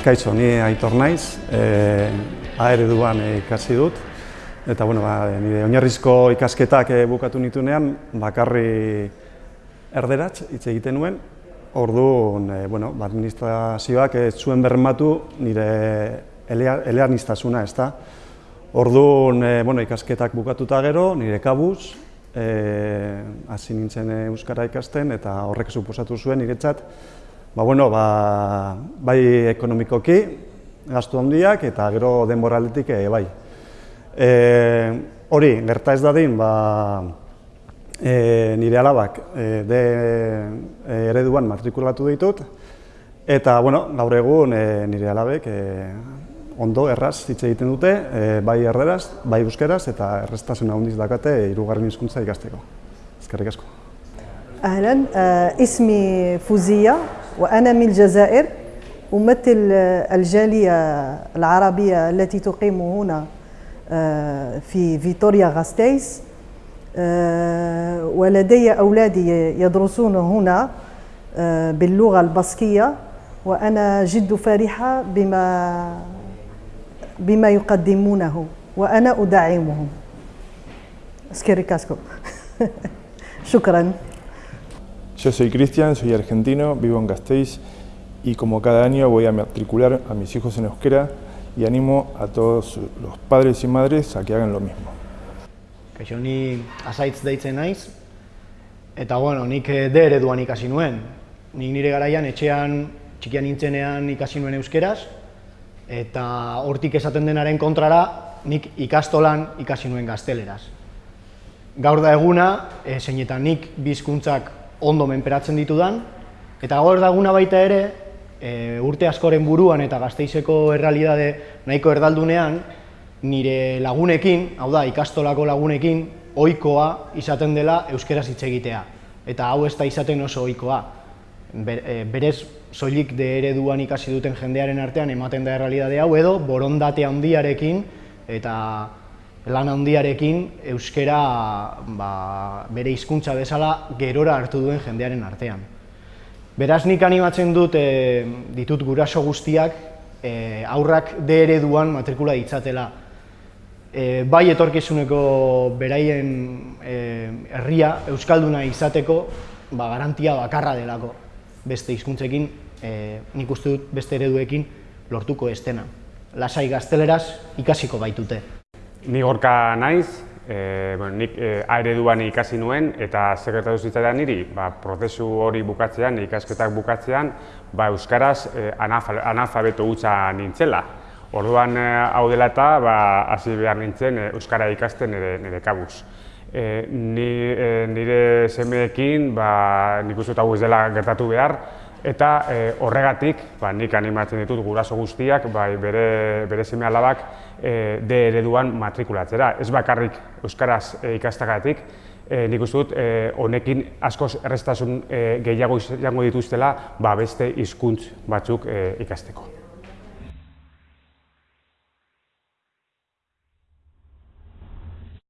Kaixo, ni aitor naiz, e, A ereduan e, ikasi dut, eta bueno, ba, nire oinarrizko ikasketak e, bukatu nitunean, bakarri erderatz hitz egiten nuen, orduan, e, bueno, ba, administrazioak ez zuen bermatu nire eleaniztasuna, ez da. Orduan, e, bueno, ikasketak bukatuta gero, nire kabuz, e, hasi nintzen Euskara ikasten, eta horrek suposatu zuen niretzat, ba, bueno, ba, bai ekonomikoki, gastu handiak eta gero denboraldetik e, bai. E, hori, gerta ez dadin, ba, e, nire alabak e, de e, ereduan matrikulatu ditut, eta bueno, gaur egun e, nire alabek e, ondo erraz hitz egiten dute, e, bai erderaz, bai euskeraz eta erreztasuna handiz dakate hirugarren hizkuntza ikasteko. Eskerrik asko. أهلا اسمي فوزية وأنا من الجزائر أمثل الجالية العربية التي تقيم هنا في فيتوريا غاستيس ولدي أولادي يدرسون هنا باللغة الباسكية وأنا جد فرحة بما بما يقدمونه وأنا أدعمهم. اسكيريكاسكو شكرا. Yo soy Cristian, soy argentino, vivo en Gasteiz y como cada año voy a matricular a mis hijos en euskera y animo a todos los padres y madres a que hagan lo mismo. Kaixo, ni asaitz deitzen naiz, eta bueno, nik D ereduan ikasi nuen. Nik nire garaian etxean txikian nintzenean ikasi nuen euskeraz, eta hortik esaten denaren kontrara nik ikastolan ikasi nuen gazteleraz. Gaur da eguna, e, zeinetan nik bizkuntzak ondo menperatzen ditudan, eta gaur daguna baita ere, e, urte askoren buruan eta gazteizeko errealidade nahiko erdaldunean, nire lagunekin, hau da, ikastolako lagunekin, ohikoa izaten dela euskeraz hitz egitea. Eta hau ez da izaten oso ohikoa. E, berez, soilik de ereduan ikasi duten jendearen artean ematen da errealidade hau edo borondate handiarekin eta lan handiarekin euskera ba, bere hizkuntza bezala gerora hartu duen jendearen artean. Beraz nik animatzen dut e, ditut guraso guztiak e, aurrak de ereduan matrikula ditzatela. E, bai etorkizuneko beraien herria euskalduna izateko ba, garantia bakarra delako beste hizkuntzekin e, nik uste dut beste ereduekin lortuko estena. Lasai gazteleraz ikasiko baitute. Ni gorka naiz, e, bueno, nik e, aereduan ikasi nuen eta sekretatu zitzaidan niri, ba, prozesu hori bukatzean, ikasketak bukatzean, ba, Euskaraz e, analfabeto gutxa nintzela. Orduan e, hau dela eta ba, hasi behar nintzen e, Euskara ikasten nire, nire kabuz. E, ni, e, nire semeekin, ba, nik uste hau ez dela gertatu behar, Eta e, horregatik, ba, nik animatzen ditut guraso guztiak, bai, bere, bere seme alabak e, de ereduan matrikulatzera. Ez bakarrik Euskaraz e, ikastagatik, e, nik uste dut, e, honekin askoz errestasun e, gehiago izango dituztela ba, beste hizkuntz batzuk e, ikasteko.